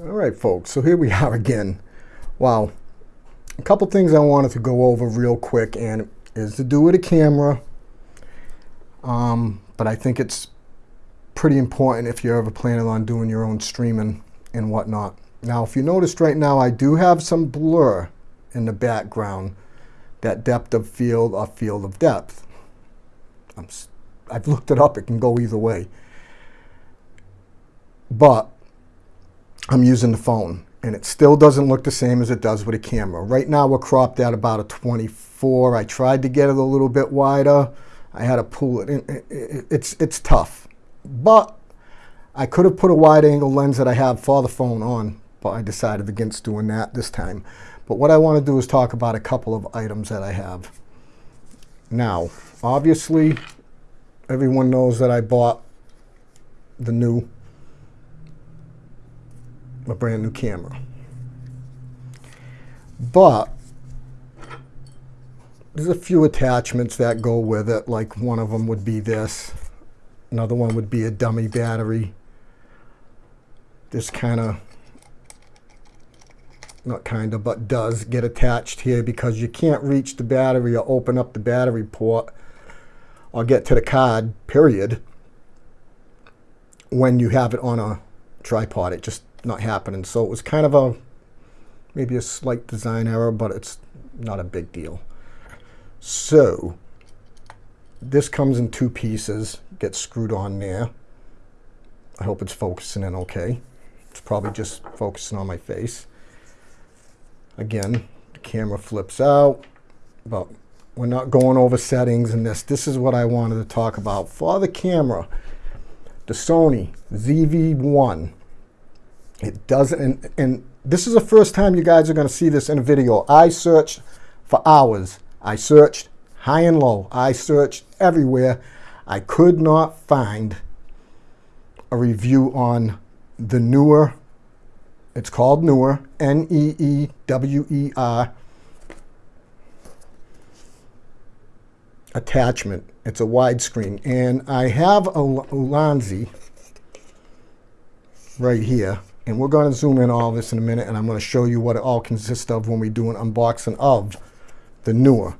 All right, folks, so here we are again. Wow. A couple things I wanted to go over real quick and is to do with a camera. Um, but I think it's pretty important if you're ever planning on doing your own streaming and whatnot. Now, if you noticed right now, I do have some blur in the background, that depth of field or field of depth. i have looked it up, it can go either way. But I'm using the phone and it still doesn't look the same as it does with a camera. Right now we're cropped at about a 24. I tried to get it a little bit wider. I had to pull it in. It's, it's tough. But I could have put a wide angle lens that I have for the phone on, but I decided against doing that this time. But what I want to do is talk about a couple of items that I have. Now, obviously, everyone knows that I bought the new, a brand new camera. But there's a few attachments that go with it, like one of them would be this. Another one would be a dummy battery. This kind of not kind of, but does get attached here because you can't reach the battery or open up the battery port or get to the card, period, when you have it on a tripod. It just not happening. So it was kind of a, maybe a slight design error, but it's not a big deal. So this comes in two pieces, gets screwed on there. I hope it's focusing in okay. It's probably just focusing on my face. Again, the camera flips out, but we're not going over settings and this. This is what I wanted to talk about. For the camera, the Sony ZV-1, it doesn't, and, and this is the first time you guys are going to see this in a video. I searched for hours. I searched high and low. I searched everywhere. I could not find a review on the newer, it's called Neewer, N-E-E-W-E-R, attachment. It's a widescreen. And I have a Ulanzi right here. And we're going to zoom in all this in a minute, and I'm going to show you what it all consists of when we do an unboxing of the Neewer.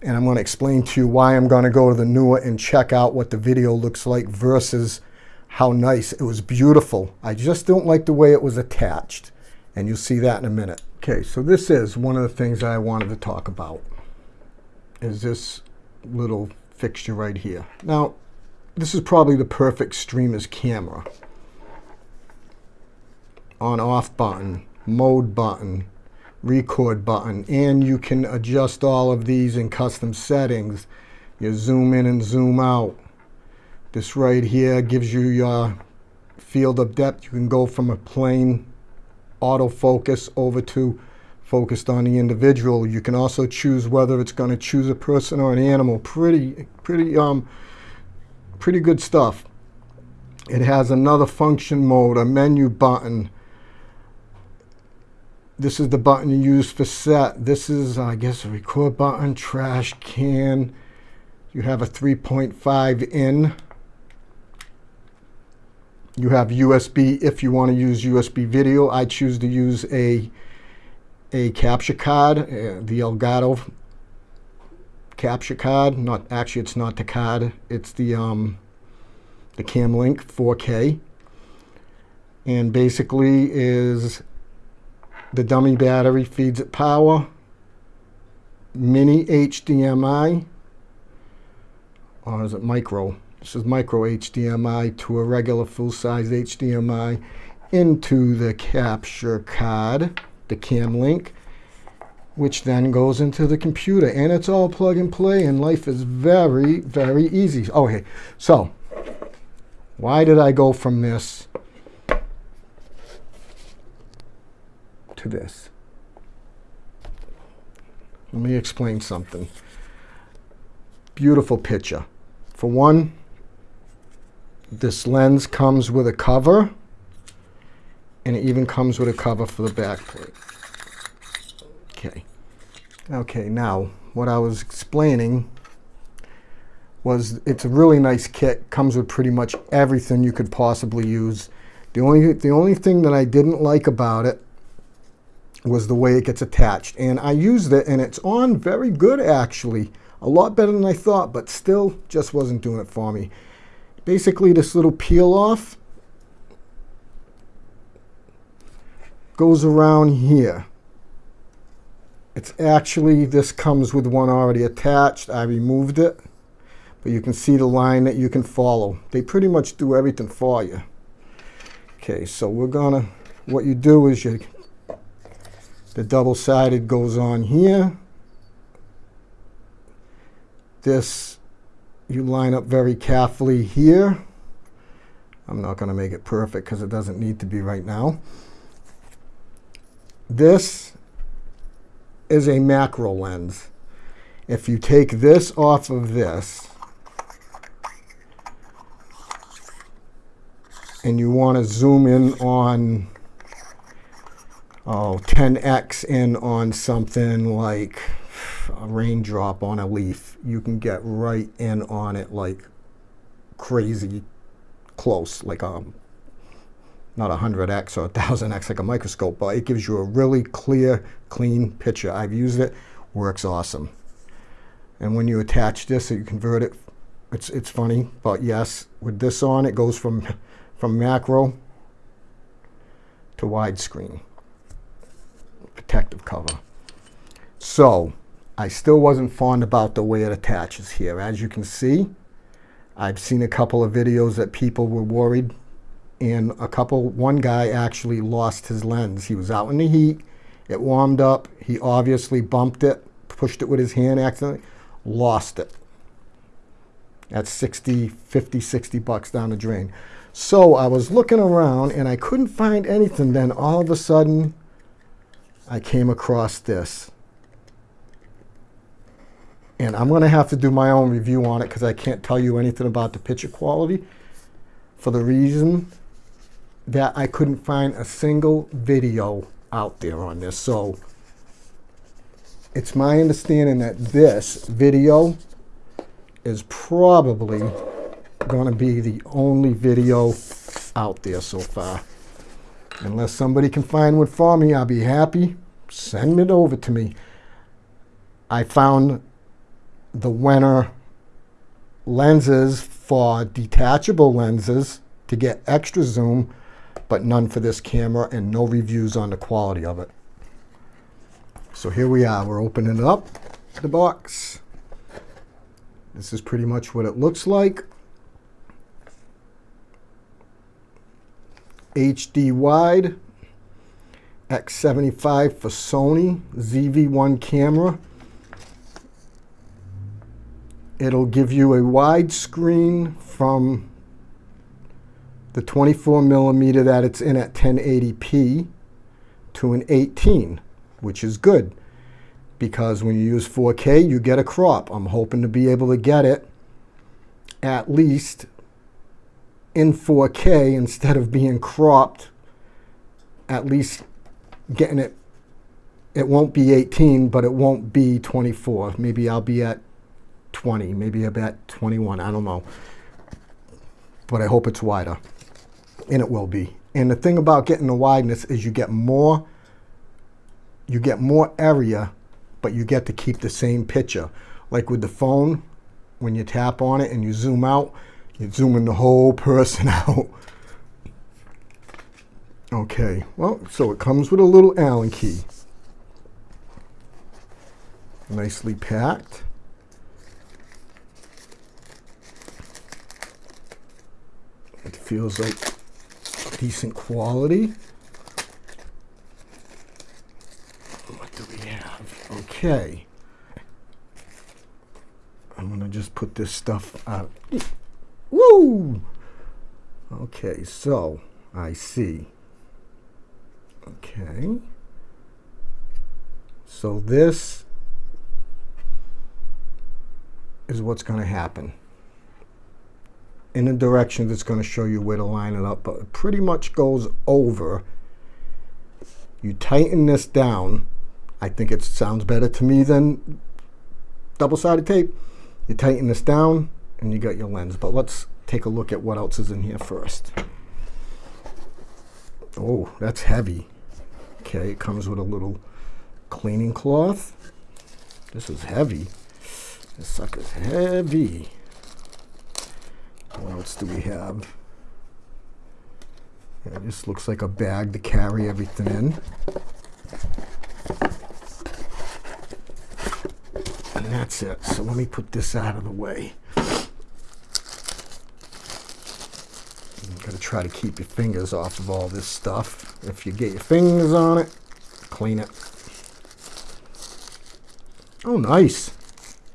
And I'm going to explain to you why I'm going to go to the Neewer and check out what the video looks like versus how nice. It was beautiful. I just don't like the way it was attached. And you'll see that in a minute. Okay, so this is one of the things I wanted to talk about. Is this little fixture right here. Now, this is probably the perfect streamer's camera. On off button, mode button, record button, and you can adjust all of these in custom settings. You zoom in and zoom out. This right here gives you your field of depth. You can go from a plain autofocus over to focused on the individual. You can also choose whether it's going to choose a person or an animal. Pretty, pretty, um, pretty good stuff. It has another function mode, a menu button. This is the button you use for set. This is, I guess, a record button, trash can. You have a 3.5 in. You have USB if you want to use USB video. I choose to use a a capture card, uh, the Elgato capture card. Not actually, it's not the card. It's the um, the Cam Link 4K, and basically is the dummy battery feeds it power. Mini HDMI, or is it micro? This is micro HDMI to a regular full-size HDMI into the capture card, the cam link, which then goes into the computer. And it's all plug and play, and life is very, very easy. Okay, so why did I go from this to this? Let me explain something. Beautiful picture. For one, this lens comes with a cover, and it even comes with a cover for the back plate. Okay. Okay, now, what I was explaining was it's a really nice kit, comes with pretty much everything you could possibly use. The only, the only thing that I didn't like about it was the way it gets attached. And I used it and it's on very good actually. A lot better than I thought, but still just wasn't doing it for me. Basically this little peel off goes around here. It's actually, this comes with one already attached. I removed it, but you can see the line that you can follow. They pretty much do everything for you. Okay, so we're gonna, what you do is you, the double-sided goes on here. This, you line up very carefully here. I'm not gonna make it perfect because it doesn't need to be right now. This is a macro lens. If you take this off of this, and you want to zoom in on oh 10x in on something like a raindrop on a leaf you can get right in on it like crazy close like um not 100x or 1000x like a microscope, but it gives you a really clear, clean picture. I've used it, works awesome. And when you attach this, you convert it, it's, it's funny, but yes, with this on, it goes from, from macro to widescreen, protective cover. So, I still wasn't fond about the way it attaches here. As you can see, I've seen a couple of videos that people were worried and a couple, one guy actually lost his lens. He was out in the heat, it warmed up, he obviously bumped it, pushed it with his hand accidentally, lost it. That's 60, 50, 60 bucks down the drain. So I was looking around and I couldn't find anything. Then all of a sudden, I came across this. And I'm going to have to do my own review on it because I can't tell you anything about the picture quality for the reason that I couldn't find a single video out there on this. So it's my understanding that this video is probably going to be the only video out there so far. Unless somebody can find one for me, I'll be happy. Send it over to me. I found the Wenner lenses for detachable lenses to get extra zoom but none for this camera and no reviews on the quality of it. So here we are, we're opening up the box. This is pretty much what it looks like. HD wide, X75 for Sony, ZV-1 camera. It'll give you a wide screen from the 24 millimeter that it's in at 1080p to an 18, which is good because when you use 4K, you get a crop. I'm hoping to be able to get it at least in 4K instead of being cropped, at least getting it, it won't be 18, but it won't be 24. Maybe I'll be at 20, maybe I'll be at 21, I don't know. But I hope it's wider and it will be. And the thing about getting the wideness is you get more, you get more area, but you get to keep the same picture. Like with the phone, when you tap on it and you zoom out, you're zooming the whole person out. Okay, well, so it comes with a little Allen key. Nicely packed. It feels like decent quality. What do we have? Okay. I'm going to just put this stuff out. Woo! Okay, so I see. Okay. So this is what's going to happen in a direction that's going to show you where to line it up, but it pretty much goes over. You tighten this down. I think it sounds better to me than double-sided tape. You tighten this down and you got your lens. But let's take a look at what else is in here first. Oh, that's heavy. Okay, it comes with a little cleaning cloth. This is heavy. This sucker's heavy. What else do we have? Yeah, this looks like a bag to carry everything in. And that's it. So let me put this out of the way. Got to try to keep your fingers off of all this stuff. If you get your fingers on it, clean it. Oh, nice.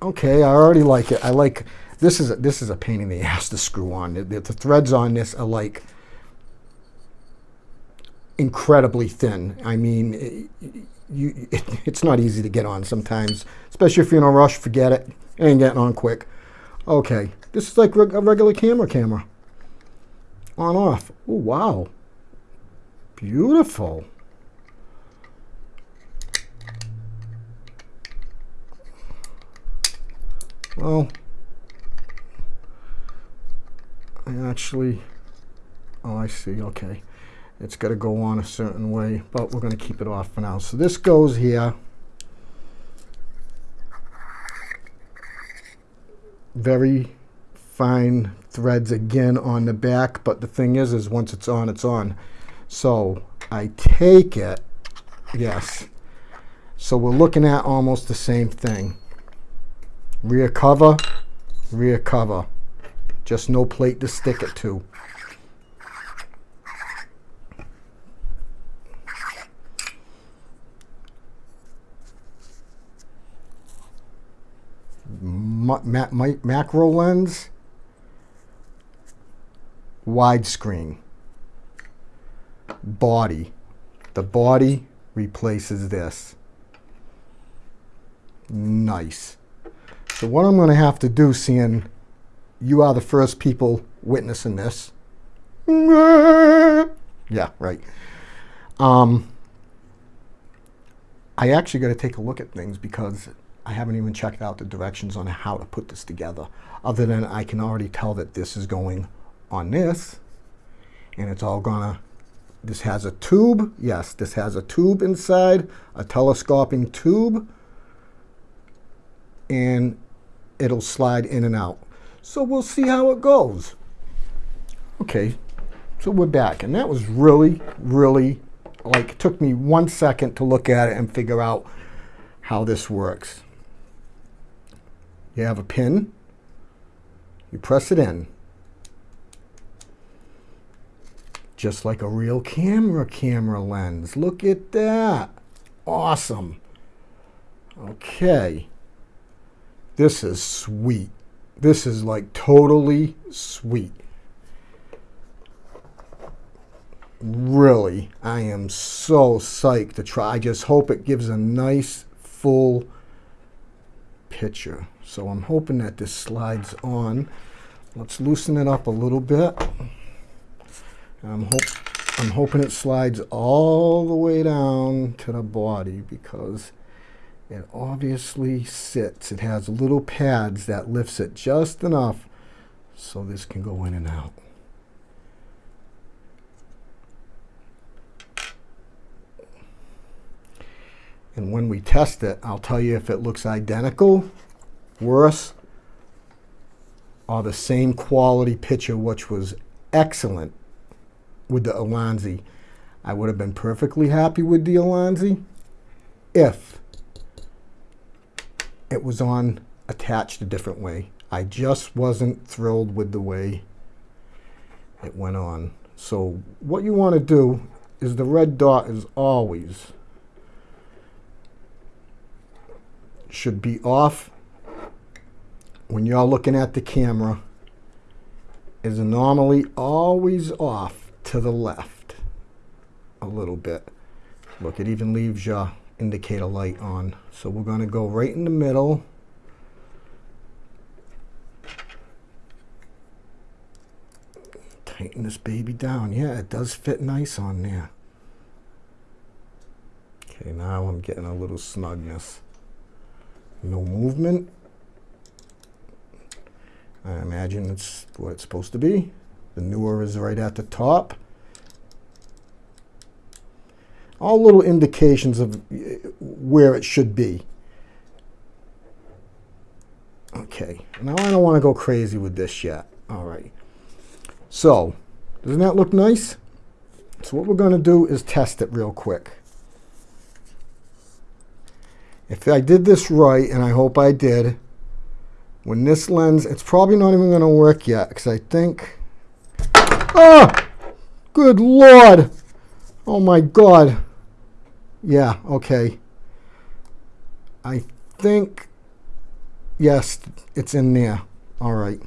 Okay, I already like it. I like this is a, this is a pain in the ass to screw on. The, the, threads on this are like incredibly thin. I mean, it, you, it, it's not easy to get on sometimes, especially if you're in a rush. Forget it. it ain't getting on quick. Okay, this is like a regular camera camera on off. Oh, wow. Beautiful. Well, I actually, oh, I see, okay. It's got to go on a certain way, but we're going to keep it off for now. So this goes here. Very fine threads again on the back, but the thing is, is once it's on, it's on. So I take it, yes. So we're looking at almost the same thing. Rear cover, rear cover. Just no plate to stick it to. Ma ma ma macro lens widescreen. Body. The body replaces this. Nice. So what I'm going to have to do, seeing you are the first people witnessing this. Yeah, right. Um, I actually got to take a look at things because I haven't even checked out the directions on how to put this together. Other than I can already tell that this is going on this and it's all gonna this has a tube yes this has a tube inside a telescoping tube and it'll slide in and out. So we'll see how it goes. Okay so we're back and that was really really like it took me one second to look at it and figure out how this works. You have a pin. You press it in just like a real camera camera lens. Look at that. Awesome. Okay. This is sweet. This is like totally sweet. Really, I am so psyched to try. I just hope it gives a nice full picture. So I'm hoping that this slides on. Let's loosen it up a little bit. I'm, hope, I'm hoping it slides all the way down to the body because it obviously sits. It has little pads that lifts it just enough so this can go in and out. And when we test it, I'll tell you if it looks identical, worse, or the same quality picture, which was excellent with the Ulanzi. I would have been perfectly happy with the Ulanzi if it was on attached a different way. I just wasn't thrilled with the way it went on. So what you want to do is the red dot is always should be off when you're looking at the camera is normally always off to the left a little bit. Look, it even leaves your indicator light on. So we're going to go right in the middle. Tighten this baby down. Yeah, it does fit nice on there. Okay, now I'm getting a little snugness. No movement. I imagine it's what it's supposed to be. The Neewer is right at the top. All little indications of uh, where it should be. Okay, now I don't want to go crazy with this yet. All right. So, doesn't that look nice? So what we're going to do is test it real quick. If I did this right, and I hope I did, when this lens, it's probably not even going to work yet, because I think, oh, good Lord. Oh my God. Yeah, okay. I think, yes, it's in there. All right.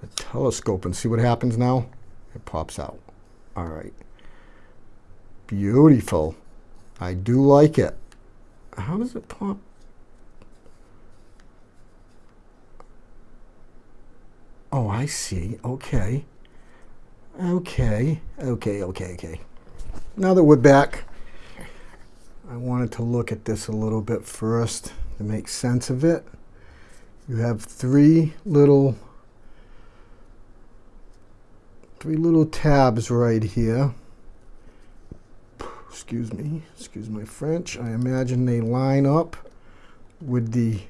The telescope and see what happens now. It pops out. All right. Beautiful. I do like it. How does it pop? I see. Okay. Okay. Okay, okay, okay. Now that we're back, I wanted to look at this a little bit first to make sense of it. You have three little three little tabs right here excuse me, excuse my French, I imagine they line up with the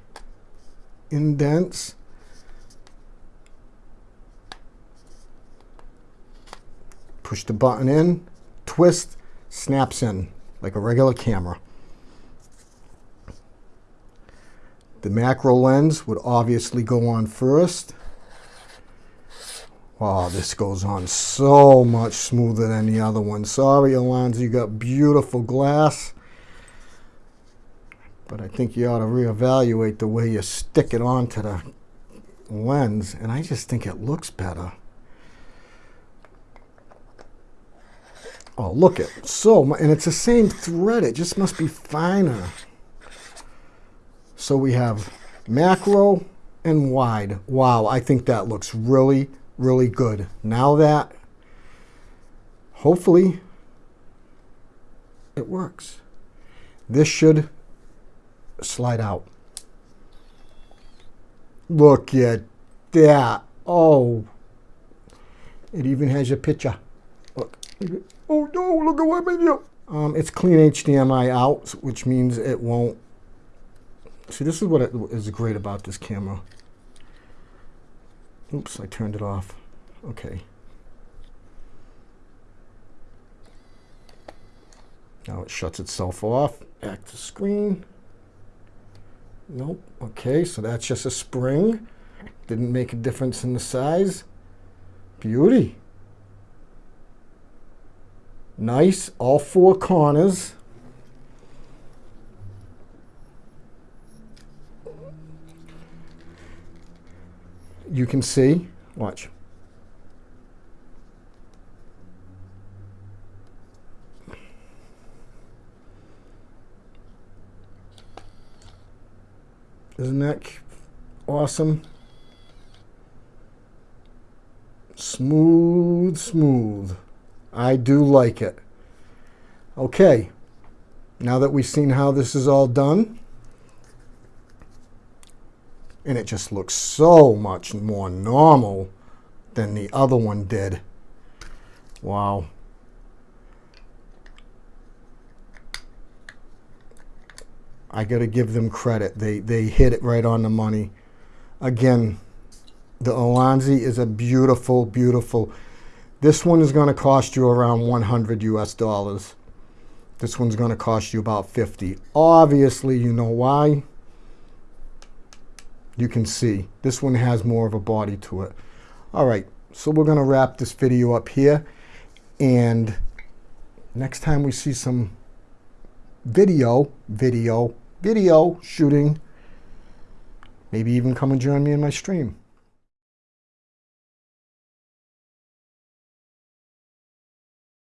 indents. Push the button in, twist, snaps in like a regular camera. The macro lens would obviously go on first. Oh, this goes on so much smoother than the other one. Sorry, Ulanzi, you got beautiful glass. But I think you ought to reevaluate the way you stick it onto the lens. And I just think it looks better. Oh, look it. So, and it's the same thread. It just must be finer. So we have macro and wide. Wow, I think that looks really really good. Now that, hopefully, it works. This should slide out. Look at that. Oh, it even has your picture. Look. Look at what I. Um, it's clean HDMI out, which means it won't. See, this is what is great about this camera. Oops, I turned it off. Okay. Now it shuts itself off. Back to screen. Nope. Okay, so that's just a spring. Didn't make a difference in the size. Beauty. Nice, all four corners. you can see, watch. Isn't that awesome? Smooth, smooth. I do like it. Okay, now that we've seen how this is all done, and it just looks so much more normal than the other one did. Wow. I got to give them credit. They, they hit it right on the money. Again, the Ulanzi is a beautiful, beautiful. This one is going to cost you around 100 US dollars. This one's going to cost you about 50. Obviously, you know why you can see this one has more of a body to it. All right, so we're gonna wrap this video up here and next time we see some video, video, video shooting, maybe even come and join me in my stream.